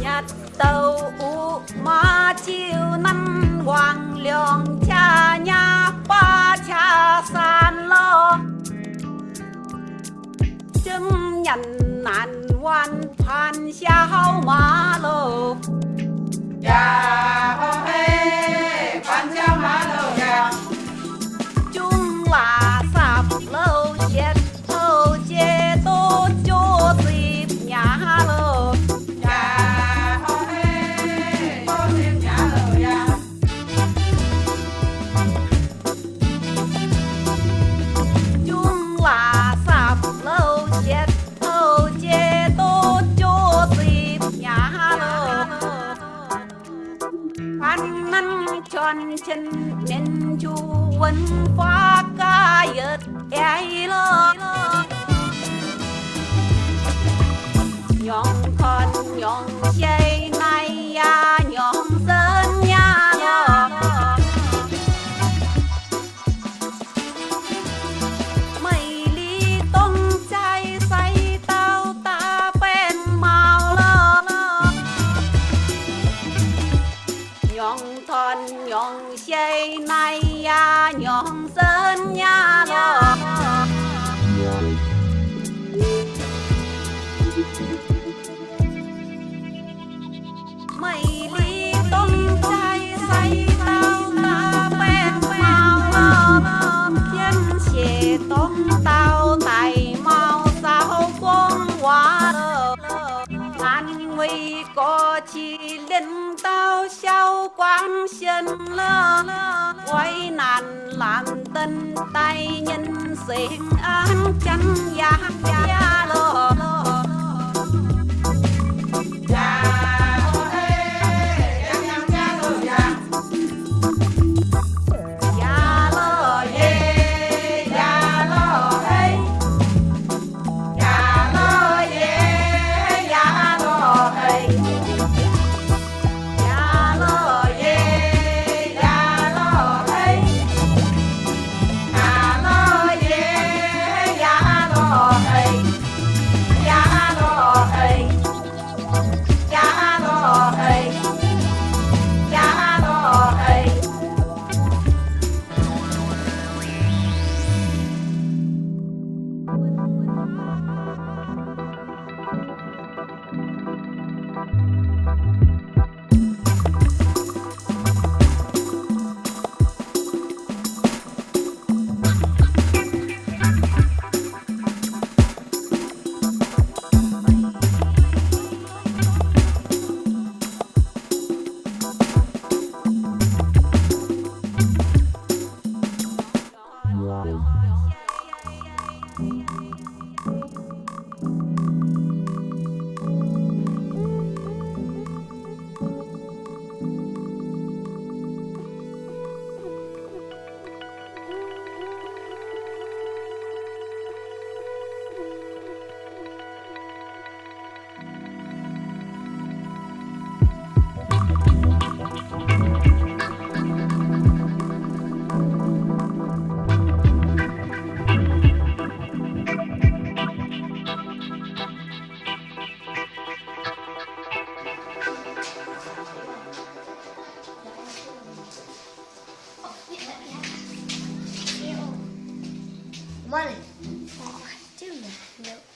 nhật tàu u ma chiều năm hoàng lượng cha nhà ba cha san lo. Chứng nhận nạn hoàn phan xa hao má lô. Dạ năn chân nên chu quân phá ca yết ai lo nhong con nhong dây mai chơi nhọn ya chỉ chi lên tao sao quang xin lơ. Quay nạn làm tân tay nhân sinh an chân giang money. Oh, I do not know.